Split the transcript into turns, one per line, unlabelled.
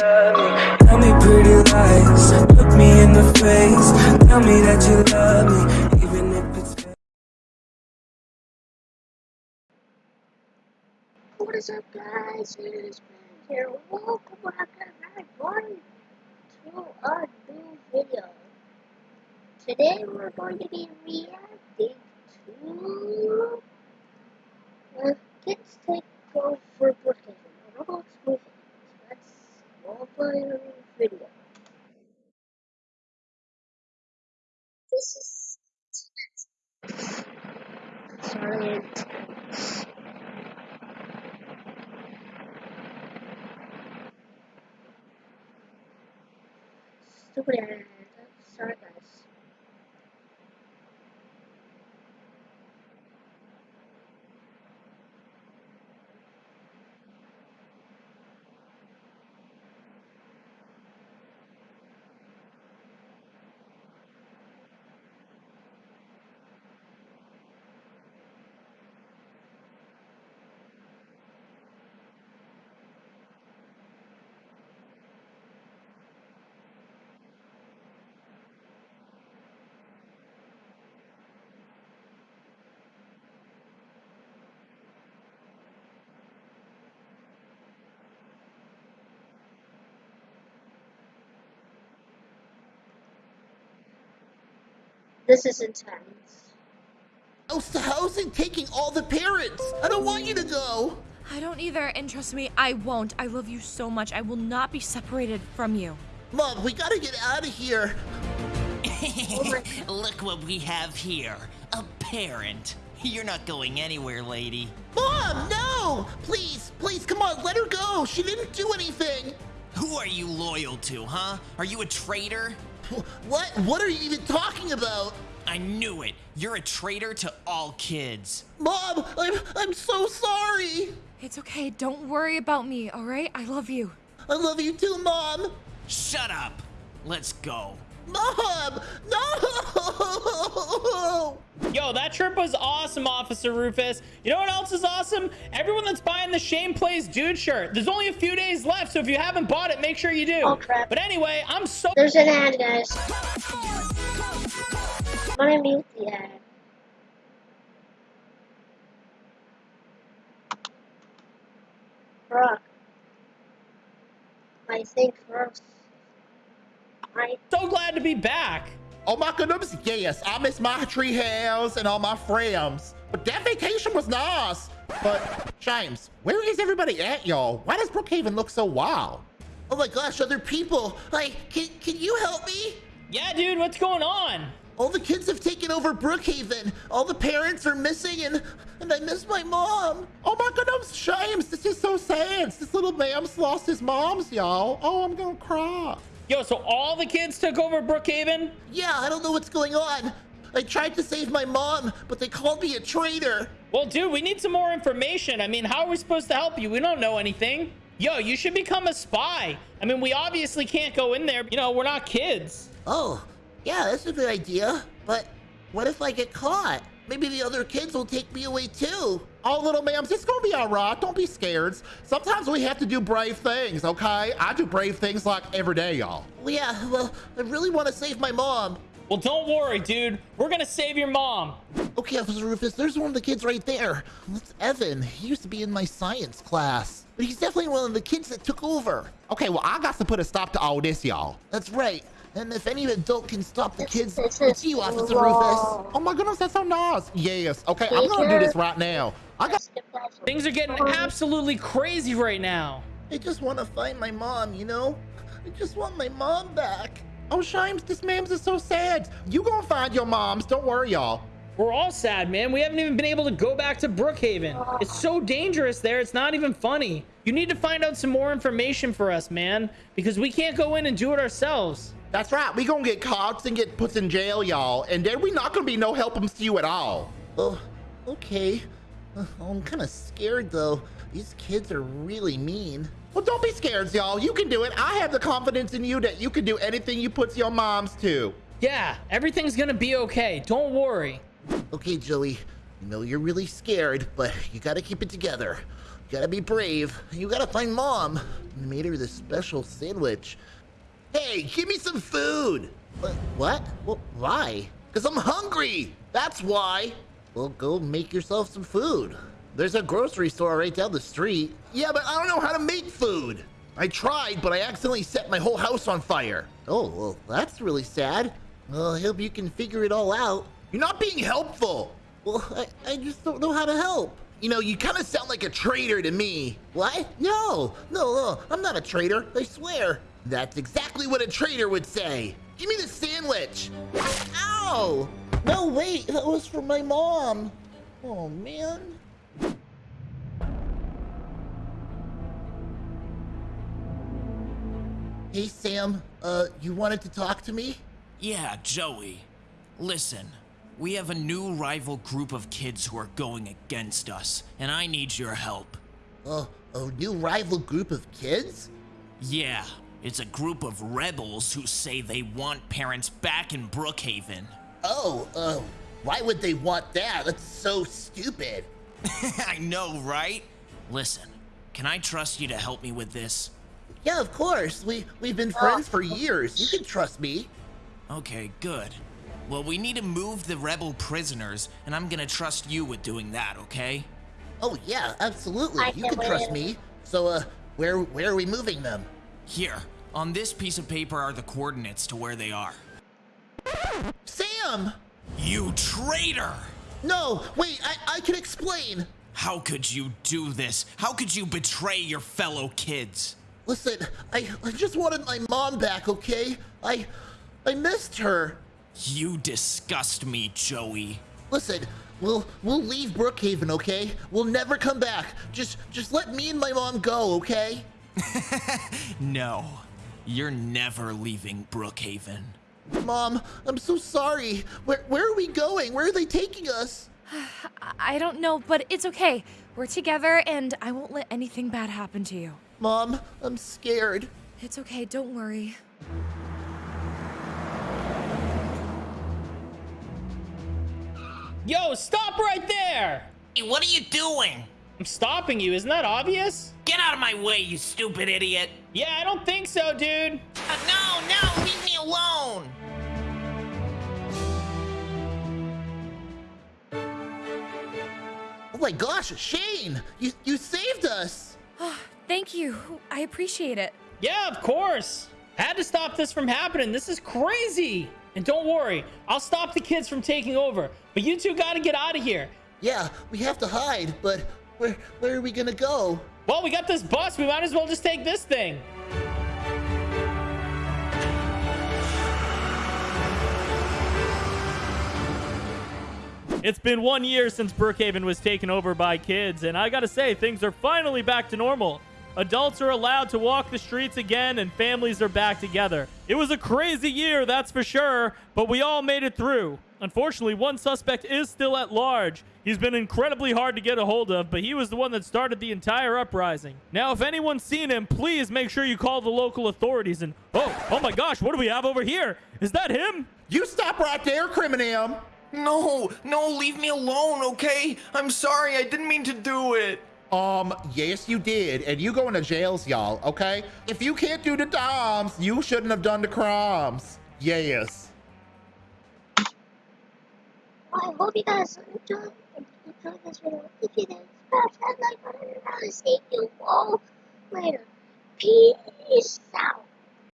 Tell me pretty lies. Look me in the face. Tell me that you love me, even if it's.
What is up, guys? It is here. Welcome back, everyone, to a new video. Today, we're going to be reacting to uh, Kids Take Roblox movie. That's all video. This is sorry. Stupid ad. This is intense.
Oh, house to house and taking all the parents. I don't want you to go.
I don't either, and trust me, I won't. I love you so much. I will not be separated from you.
Mom, we gotta get out of here.
Look what we have here. A parent. You're not going anywhere, lady.
Mom, no! Please, please, come on, let her go. She didn't do anything.
Who are you loyal to, huh? Are you a traitor?
What? What are you even talking about?
I knew it. You're a traitor to all kids.
Mom, I'm, I'm so sorry.
It's okay. Don't worry about me, all right? I love you.
I love you too, Mom.
Shut up. Let's go.
Mom, no!
Yo, that trip was awesome, Officer Rufus. You know what else is awesome? Everyone that's buying the Shame Plays Dude shirt. There's only a few days left, so if you haven't bought it, make sure you do.
Oh, crap.
But anyway, I'm so...
There's an ad, guys. I'm gonna mute the ad. Brock. I think first. I
so glad to be back.
Oh my goodness, yes, I miss my tree house and all my friends. But that vacation was nice. But, James, where is everybody at, y'all? Why does Brookhaven look so wild? Oh my gosh, other people. Like, can, can you help me?
Yeah, dude, what's going on?
All the kids have taken over Brookhaven. All the parents are missing and and I miss my mom. Oh my goodness, shames. this is so sad. This little man's lost his mom's, y'all. Oh, I'm gonna cry.
Yo, so all the kids took over Brookhaven?
Yeah, I don't know what's going on. I tried to save my mom, but they called me a traitor.
Well, dude, we need some more information. I mean, how are we supposed to help you? We don't know anything. Yo, you should become a spy. I mean, we obviously can't go in there. You know, we're not kids.
Oh, yeah, that's a good idea. But what if I get caught? Maybe the other kids will take me away too. Oh, little ma'ams, it's gonna be all right. Don't be scared. Sometimes we have to do brave things, okay? I do brave things like every day, y'all. Well, yeah, well, I really want to save my mom.
Well, don't worry, dude. We're gonna save your mom.
Okay, Officer Rufus, there's one of the kids right there. That's Evan. He used to be in my science class. But he's definitely one of the kids that took over. Okay, well, I got to put a stop to all this, y'all. That's right. And if any adult can stop the kids, it's you, Officer Rufus. Oh my goodness, that's so nice. Yes. Okay, I'm gonna do this right now. I got.
Things are getting absolutely crazy right now.
I just want to find my mom, you know? I just want my mom back. Oh, Shimes, this mams is so sad. You gonna find your moms. Don't worry, y'all.
We're all sad, man. We haven't even been able to go back to Brookhaven. It's so dangerous there. It's not even funny. You need to find out some more information for us, man, because we can't go in and do it ourselves.
That's right. We gonna get caught and get put in jail, y'all. And then we not gonna be no help 'em to you at all. Oh, okay. Uh, I'm kind of scared, though. These kids are really mean. Well, don't be scared, y'all. You can do it. I have the confidence in you that you can do anything you put your moms to.
Yeah, everything's gonna be okay. Don't worry.
Okay, Joey. I know you're really scared, but you gotta keep it together. You gotta be brave. You gotta find mom. I made her this special sandwich. Hey, give me some food. What? Well, why? Because I'm hungry. That's why. Well, go make yourself some food. There's a grocery store right down the street. Yeah, but I don't know how to make food. I tried, but I accidentally set my whole house on fire. Oh, well, that's really sad. Well, I hope you can figure it all out. You're not being helpful. Well, I, I just don't know how to help. You know, you kind of sound like a traitor to me. What? No, no, no, I'm not a traitor, I swear. That's exactly what a traitor would say. Give me the sandwich. Ow! No, wait, that was for my mom. Oh, man. Hey, Sam, uh, you wanted to talk to me?
Yeah, Joey. Listen, we have a new rival group of kids who are going against us, and I need your help.
Uh, a new rival group of kids?
Yeah, it's a group of rebels who say they want parents back in Brookhaven.
Oh, uh, why would they want that? That's so stupid.
I know, right? Listen, can I trust you to help me with this?
Yeah, of course. We we've been friends for years. You can trust me.
Okay, good. Well, we need to move the rebel prisoners, and I'm gonna trust you with doing that, okay?
Oh yeah, absolutely.
I
You
can
can trust me. So, uh, where where are we moving them?
Here, on this piece of paper are the coordinates to where they are.
Sam!
You traitor!
No, wait. I I can explain.
How could you do this? How could you betray your fellow kids?
Listen, I I just wanted my mom back. Okay, I I missed her.
You disgust me, Joey.
Listen, we'll we'll leave Brookhaven, okay? We'll never come back. Just just let me and my mom go, okay?
No, you're never leaving Brookhaven.
Mom, I'm so sorry. Where where are we going? Where are they taking us?
I don't know, but it's okay. We're together and I won't let anything bad happen to you.
Mom, I'm scared.
It's okay, don't worry.
Yo, stop right there!
Hey, what are you doing?
I'm stopping you, isn't that obvious?
Get out of my way, you stupid idiot!
Yeah, I don't think so, dude.
Uh, no, no, leave me alone!
Oh my gosh, Shane! You you saved us!
Thank you. I appreciate it.
Yeah, of course. Had to stop this from happening. This is crazy. And don't worry, I'll stop the kids from taking over. But you two gotta get out of here.
Yeah, we have to hide, but where where are we gonna go?
Well, we got this bus. We might as well just take this thing.
It's been one year since Brookhaven was taken over by kids, and I gotta say, things are finally back to normal. Adults are allowed to walk the streets again, and families are back together. It was a crazy year, that's for sure, but we all made it through. Unfortunately, one suspect is still at large. He's been incredibly hard to get a hold of, but he was the one that started the entire uprising. Now, if anyone's seen him, please make sure you call the local authorities and... Oh, oh my gosh, what do we have over here? Is that him?
You stop right there, Criminam!
No, no, leave me alone, okay? I'm sorry, I didn't mean to do it.
Um, yes, you did, and you going to jails, y'all, okay? If you can't do the doms, you shouldn't have done the crimes. Yes.
I hope you guys enjoyed, enjoyed this video. If you did, smash that like button I'll see you all later. Peace out.